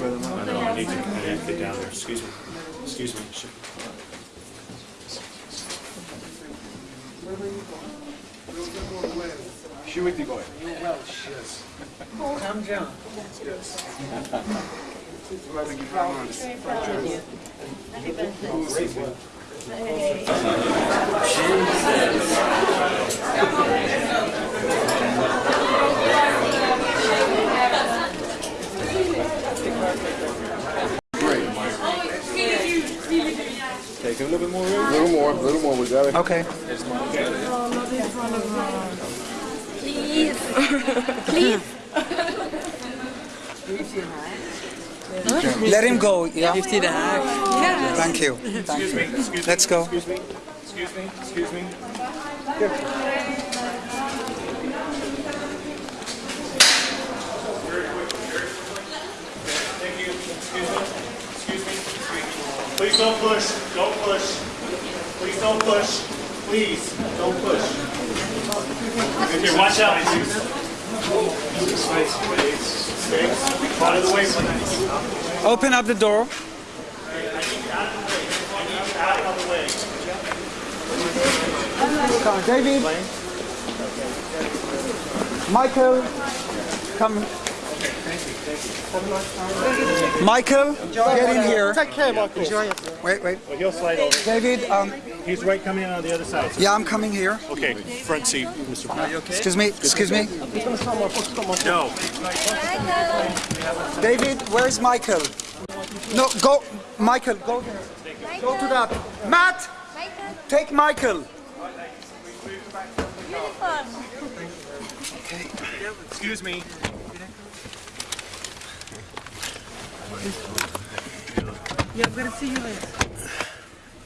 Oh, no, no, I need to, I need to get down there, excuse me, excuse me. Sh- Siłek gołe. Come John. Take a little bit more room. A little more, a little more, we got it. Okay. Let him go. Yeah. Thank you. Thank Excuse you. me, excuse. Let's go. Excuse me, excuse me, excuse me. Thank you, excuse me, excuse me, excuse me. Please don't push, don't push. Please don't push, please, don't push. Okay, watch out, please. Space, space, space. Out of the way, please. Open up the door. Out of the way. Come on, David. Michael. Come. Michael, get in here. Take care, Michael. Wait, wait. Well, he'll slide over. David, um, He's right coming in on the other side. yeah, I'm coming here. Okay, front seat, Mr. Brown. Excuse me, excuse me. No, David, where's Michael? No, go, Michael, go there. Go to that. Matt, take Michael. uniform. excuse me. Yeah, I'm gonna see you later.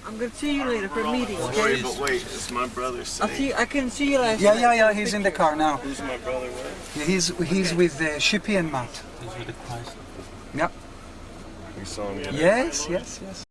I'm gonna see you later for a meeting, Sorry, okay? but wait, it's my brother's I'll see. I couldn't see you last Yeah, yeah, yeah. He's in the car now. Who's my brother with? Yeah, He's he's with uh, Shippy and Matt. Yeah. We saw him yesterday. Yes, yes, yes.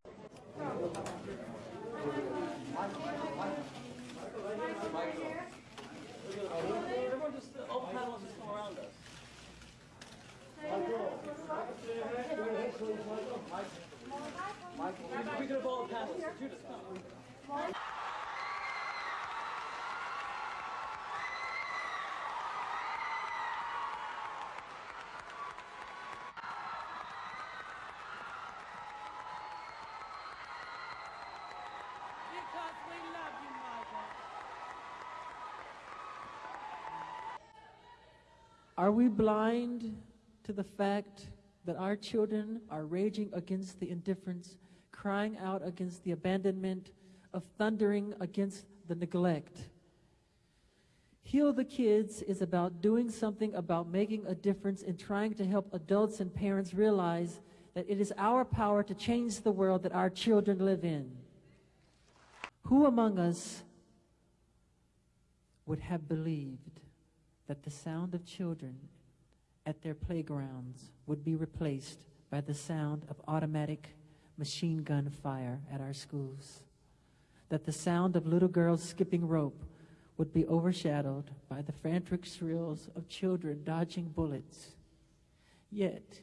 Are we blind to the fact that our children are raging against the indifference, crying out against the abandonment, of thundering against the neglect? Heal the Kids is about doing something about making a difference and trying to help adults and parents realize that it is our power to change the world that our children live in. Who among us would have believed that the sound of children at their playgrounds would be replaced by the sound of automatic machine gun fire at our schools? That the sound of little girls skipping rope would be overshadowed by the frantic shrills of children dodging bullets? Yet,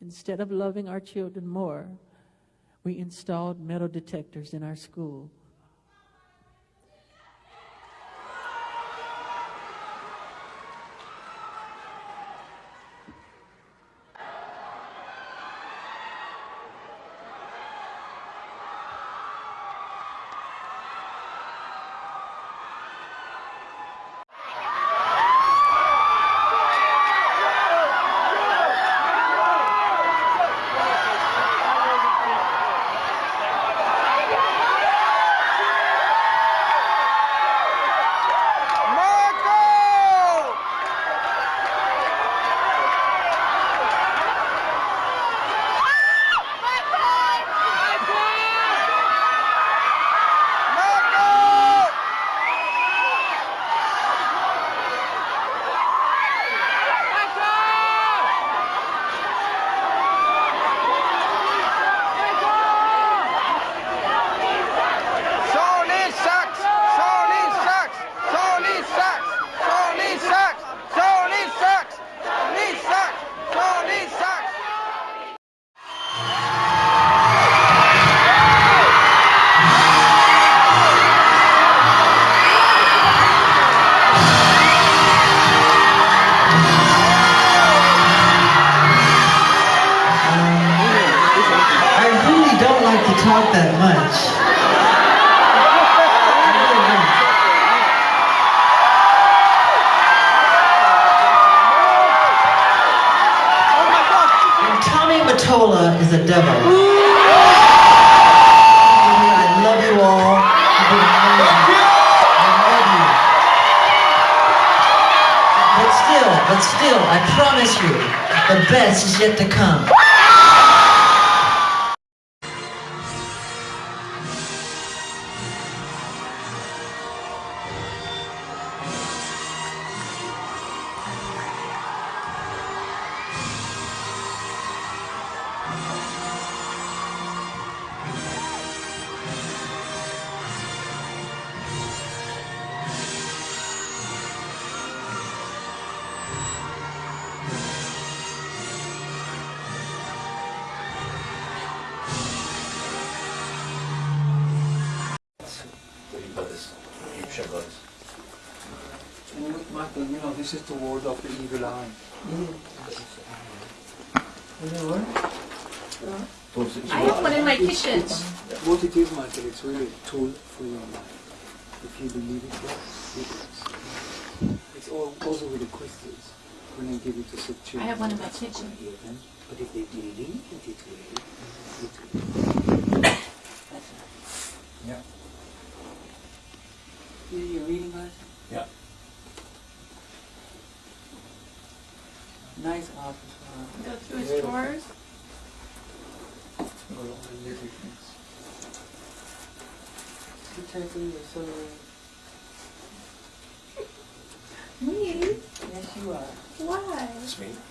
instead of loving our children more, we installed metal detectors in our school out that much. Tommy Mottola is a devil. I love you all. But still, but still, I promise you, the best is yet to come. This is the word of the evil eye. I have one in my kitchen. What it is, Michael, it's really a tool for your life. If you believe it, yes, it is. It's all, also with the crystals. When I give it to sick I have one in my kitchen. But if they believe it, it will. It will. Yeah. You, you reading, guys? Yeah. Nice art as well. Go through his drawers. Got all the little things. You take you're so... Me? Yes, you are. Why? Thank